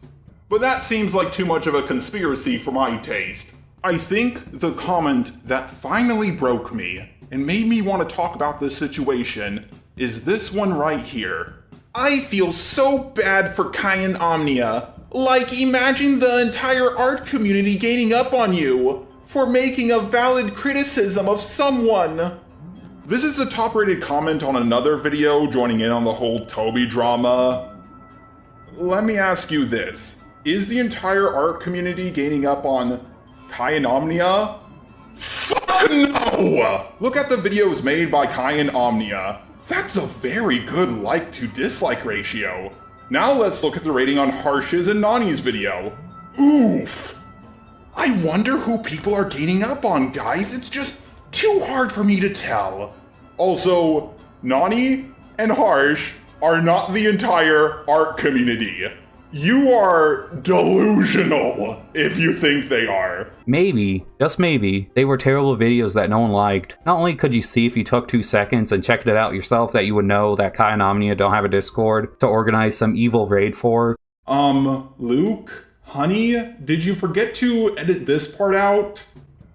But that seems like too much of a conspiracy for my taste. I think the comment that finally broke me and made me want to talk about this situation is this one right here. I feel so bad for Kai and Omnia. Like, imagine the entire art community gaining up on you for making a valid criticism of someone. This is a top rated comment on another video joining in on the whole Toby drama. Let me ask you this Is the entire art community gaining up on Kai and Omnia? Fuck no! Look at the videos made by Kai and Omnia. That's a very good like to dislike ratio. Now let's look at the rating on Harsh's and Nani's video. Oof! I wonder who people are gaining up on, guys. It's just too hard for me to tell. Also, Nani and Harsh are not the entire art community. You are delusional if you think they are. Maybe, just maybe, they were terrible videos that no one liked. Not only could you see if you took two seconds and checked it out yourself that you would know that Kai and Omnia don't have a Discord to organize some evil raid for. Um, Luke? Honey, did you forget to edit this part out?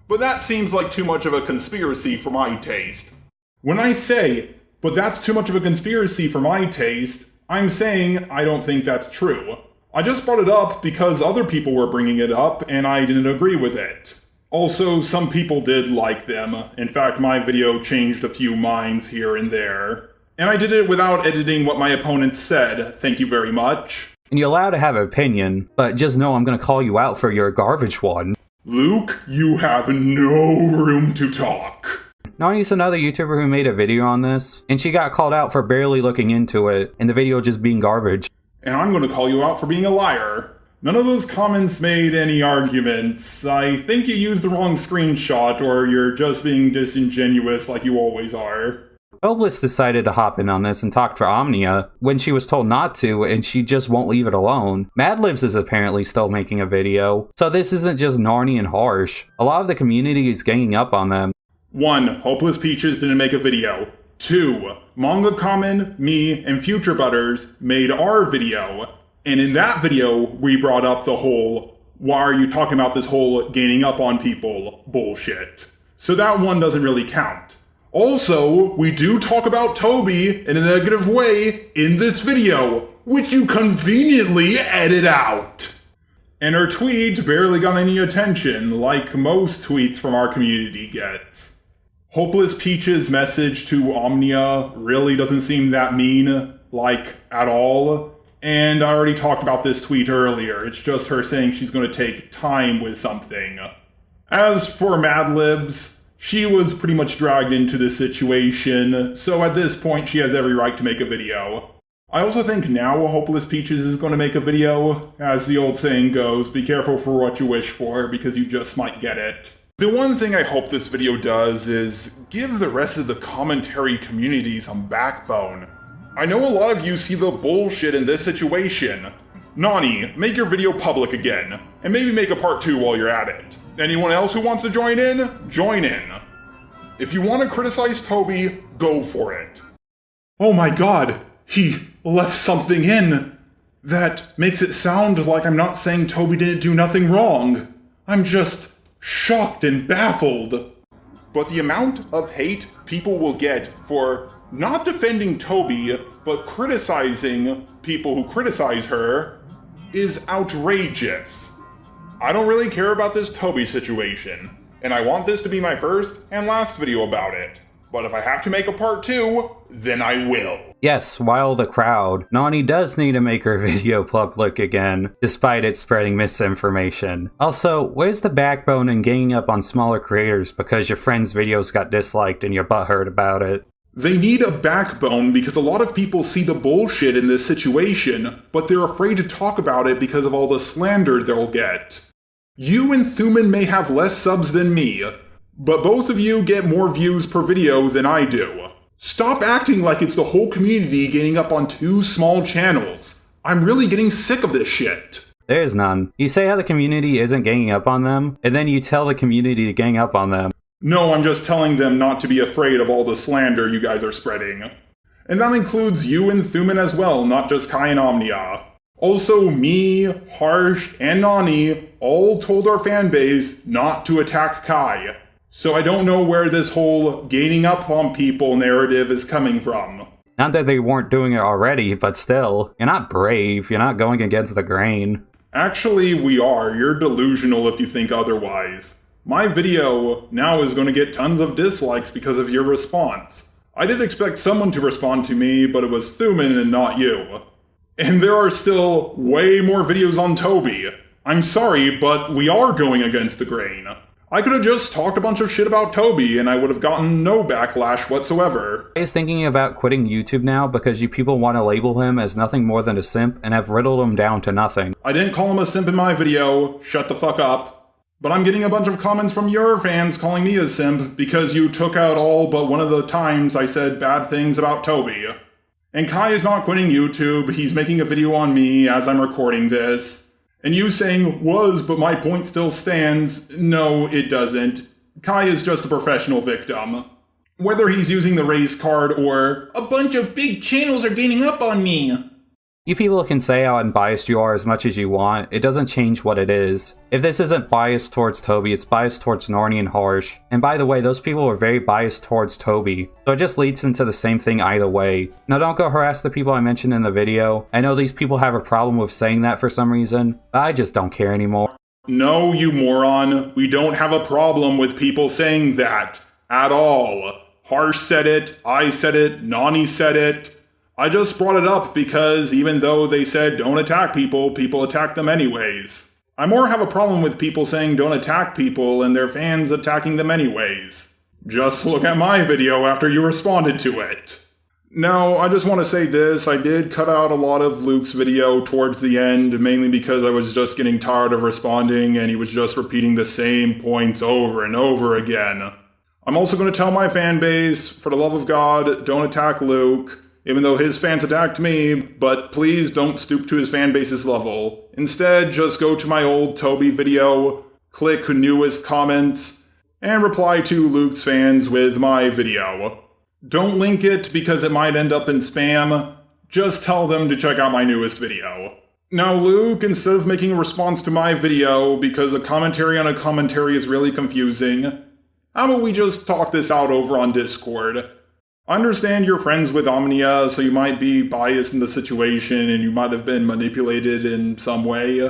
But that seems like too much of a conspiracy for my taste. When I say, but that's too much of a conspiracy for my taste, I'm saying I don't think that's true. I just brought it up because other people were bringing it up and I didn't agree with it. Also, some people did like them. In fact, my video changed a few minds here and there. And I did it without editing what my opponents said, thank you very much. And you're allowed to have an opinion, but just know I'm gonna call you out for your garbage one. Luke, you have no room to talk. Nani's another YouTuber who made a video on this, and she got called out for barely looking into it, and the video just being garbage. And I'm going to call you out for being a liar. None of those comments made any arguments. I think you used the wrong screenshot, or you're just being disingenuous like you always are. Hopeless decided to hop in on this and talk for Omnia when she was told not to, and she just won't leave it alone. Madlibs is apparently still making a video, so this isn't just Narny and Harsh. A lot of the community is ganging up on them. 1. Hopeless Peaches didn't make a video. 2. Manga Common, me, and Future Butters made our video. And in that video, we brought up the whole, why are you talking about this whole gaining up on people bullshit. So that one doesn't really count. Also, we do talk about Toby in a negative way in this video, which you conveniently edit out. And her tweet barely got any attention, like most tweets from our community gets. Hopeless Peach's message to Omnia really doesn't seem that mean, like, at all. And I already talked about this tweet earlier. It's just her saying she's going to take time with something. As for Madlibs, she was pretty much dragged into this situation, so at this point she has every right to make a video. I also think now Hopeless Peaches is going to make a video. As the old saying goes, be careful for what you wish for, because you just might get it. The one thing I hope this video does is give the rest of the commentary community some backbone. I know a lot of you see the bullshit in this situation. Nani, make your video public again, and maybe make a part 2 while you're at it. Anyone else who wants to join in, join in. If you want to criticize Toby, go for it. Oh my god, he left something in. That makes it sound like I'm not saying Toby didn't do nothing wrong. I'm just shocked and baffled. But the amount of hate people will get for not defending Toby, but criticizing people who criticize her is outrageous. I don't really care about this Toby situation, and I want this to be my first and last video about it. But if I have to make a part two, then I will. Yes, while the crowd, Nani does need to make her video public again, despite it spreading misinformation. Also, where's the backbone in ganging up on smaller creators because your friend's videos got disliked and you're butthurt about it? They need a backbone because a lot of people see the bullshit in this situation, but they're afraid to talk about it because of all the slander they'll get. You and Thuman may have less subs than me, but both of you get more views per video than I do. Stop acting like it's the whole community gaining up on two small channels. I'm really getting sick of this shit. There's none. You say how the community isn't ganging up on them, and then you tell the community to gang up on them. No, I'm just telling them not to be afraid of all the slander you guys are spreading. And that includes you and Thuman as well, not just Kai and Omnia. Also, me, Harsh, and Nani all told our fanbase not to attack Kai. So I don't know where this whole gaining up on people narrative is coming from. Not that they weren't doing it already, but still, you're not brave, you're not going against the grain. Actually, we are. You're delusional if you think otherwise. My video now is going to get tons of dislikes because of your response. I did expect someone to respond to me, but it was Thuman and not you. And there are still way more videos on Toby. I'm sorry, but we are going against the grain. I could have just talked a bunch of shit about Toby and I would have gotten no backlash whatsoever. He's thinking about quitting YouTube now because you people want to label him as nothing more than a simp and have riddled him down to nothing. I didn't call him a simp in my video, shut the fuck up. But I'm getting a bunch of comments from your fans calling me a simp because you took out all but one of the times I said bad things about Toby. And Kai is not quitting YouTube, he's making a video on me as I'm recording this. And you saying was, but my point still stands, no, it doesn't. Kai is just a professional victim. Whether he's using the race card or a bunch of big channels are gaining up on me. You people can say how unbiased you are as much as you want, it doesn't change what it is. If this isn't biased towards Toby, it's biased towards Narny and Harsh. And by the way, those people were very biased towards Toby, so it just leads into the same thing either way. Now don't go harass the people I mentioned in the video. I know these people have a problem with saying that for some reason, but I just don't care anymore. No, you moron. We don't have a problem with people saying that. At all. Harsh said it, I said it, Nani said it. I just brought it up because even though they said don't attack people, people attack them anyways. I more have a problem with people saying don't attack people and their fans attacking them anyways. Just look at my video after you responded to it. Now, I just want to say this, I did cut out a lot of Luke's video towards the end, mainly because I was just getting tired of responding and he was just repeating the same points over and over again. I'm also going to tell my fan base, for the love of God, don't attack Luke even though his fans attacked me, but please don't stoop to his fan base's level. Instead, just go to my old Toby video, click newest comments, and reply to Luke's fans with my video. Don't link it because it might end up in spam. Just tell them to check out my newest video. Now, Luke, instead of making a response to my video because a commentary on a commentary is really confusing, how about we just talk this out over on Discord? Understand you're friends with Omnia, so you might be biased in the situation and you might have been manipulated in some way.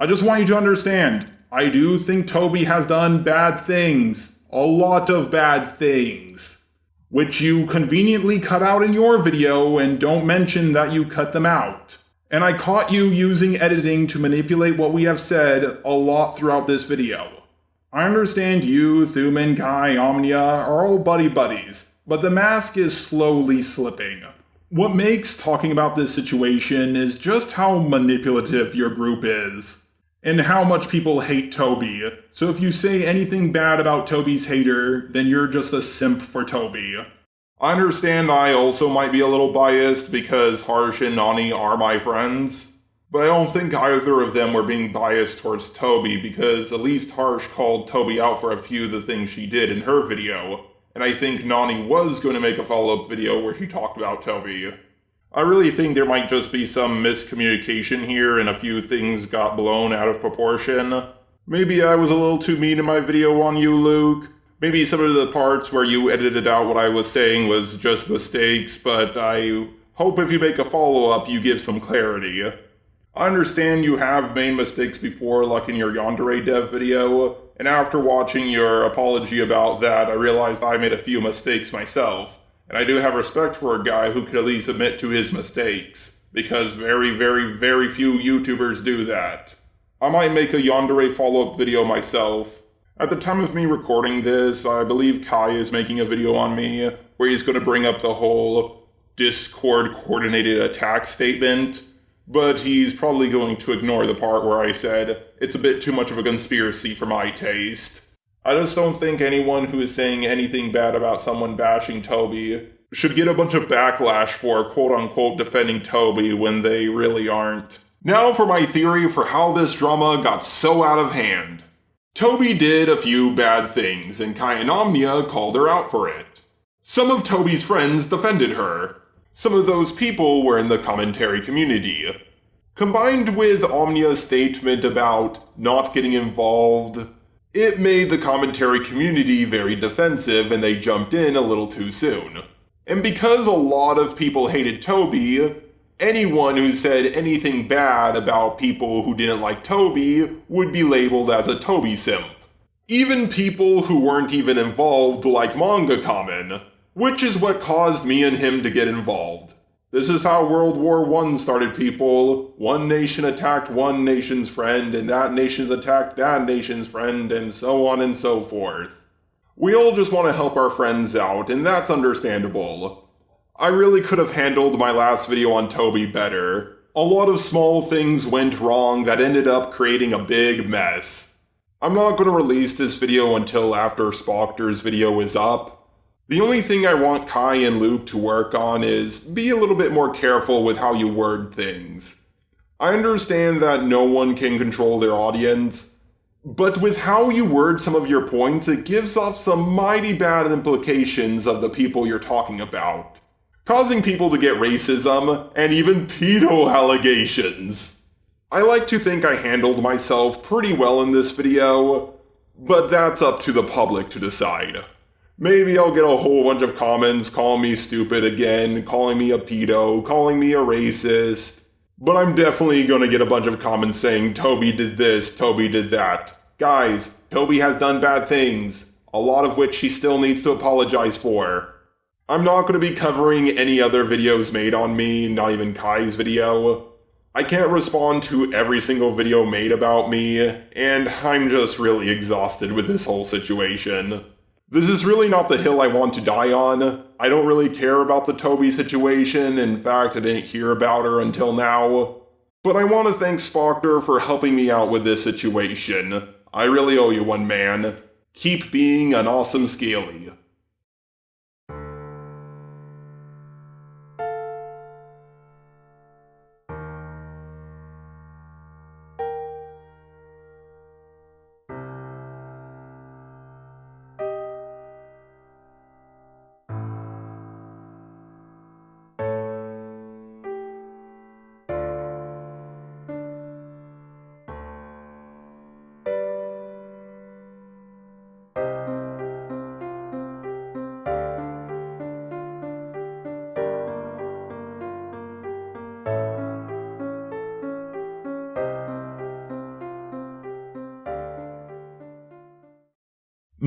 I just want you to understand, I do think Toby has done bad things. A lot of bad things. Which you conveniently cut out in your video and don't mention that you cut them out. And I caught you using editing to manipulate what we have said a lot throughout this video. I understand you, Thuman, Kai, Omnia are all buddy buddies, but the mask is slowly slipping. What makes talking about this situation is just how manipulative your group is, and how much people hate Toby. So if you say anything bad about Toby's hater, then you're just a simp for Toby. I understand I also might be a little biased because Harsh and Nani are my friends, but I don't think either of them were being biased towards Toby because at least Harsh called Toby out for a few of the things she did in her video and I think Nani was going to make a follow up video where she talked about Toby. I really think there might just be some miscommunication here and a few things got blown out of proportion. Maybe I was a little too mean in my video on you, Luke. Maybe some of the parts where you edited out what I was saying was just mistakes, but I hope if you make a follow up, you give some clarity. I understand you have made mistakes before, like in your Yandere dev video, and after watching your apology about that, I realized I made a few mistakes myself. And I do have respect for a guy who could at least admit to his mistakes, because very, very, very few YouTubers do that. I might make a Yandere follow-up video myself. At the time of me recording this, I believe Kai is making a video on me, where he's going to bring up the whole Discord coordinated attack statement, but he's probably going to ignore the part where I said, it's a bit too much of a conspiracy for my taste. I just don't think anyone who is saying anything bad about someone bashing Toby should get a bunch of backlash for quote unquote defending Toby when they really aren't. Now for my theory for how this drama got so out of hand. Toby did a few bad things, and Kai and Omnia called her out for it. Some of Toby's friends defended her. Some of those people were in the commentary community. Combined with Omnia's statement about not getting involved, it made the commentary community very defensive and they jumped in a little too soon. And because a lot of people hated Toby, anyone who said anything bad about people who didn't like Toby would be labeled as a Toby simp. Even people who weren't even involved like Manga Kamen, which is what caused me and him to get involved. This is how World War I started, people. One nation attacked one nation's friend, and that nation's attacked that nation's friend, and so on and so forth. We all just want to help our friends out, and that's understandable. I really could have handled my last video on Toby better. A lot of small things went wrong that ended up creating a big mess. I'm not going to release this video until after Spoctor's video is up, the only thing I want Kai and Luke to work on is be a little bit more careful with how you word things. I understand that no one can control their audience, but with how you word some of your points, it gives off some mighty bad implications of the people you're talking about, causing people to get racism and even pedo allegations. I like to think I handled myself pretty well in this video, but that's up to the public to decide. Maybe I'll get a whole bunch of comments calling me stupid again, calling me a pedo, calling me a racist. But I'm definitely gonna get a bunch of comments saying Toby did this, Toby did that. Guys, Toby has done bad things, a lot of which he still needs to apologize for. I'm not gonna be covering any other videos made on me, not even Kai's video. I can't respond to every single video made about me, and I'm just really exhausted with this whole situation. This is really not the hill I want to die on. I don't really care about the Toby situation. In fact, I didn't hear about her until now. But I want to thank Spoctor for helping me out with this situation. I really owe you one, man. Keep being an awesome Scaly.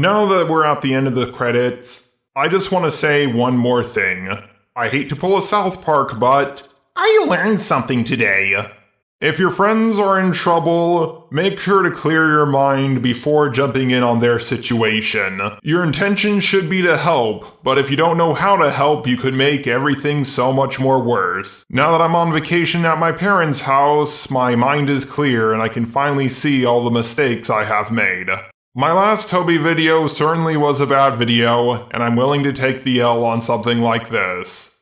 Now that we're at the end of the credits, I just want to say one more thing. I hate to pull a South Park, but I learned something today. If your friends are in trouble, make sure to clear your mind before jumping in on their situation. Your intention should be to help, but if you don't know how to help, you could make everything so much more worse. Now that I'm on vacation at my parents' house, my mind is clear and I can finally see all the mistakes I have made. My last Toby video certainly was a bad video, and I'm willing to take the L on something like this.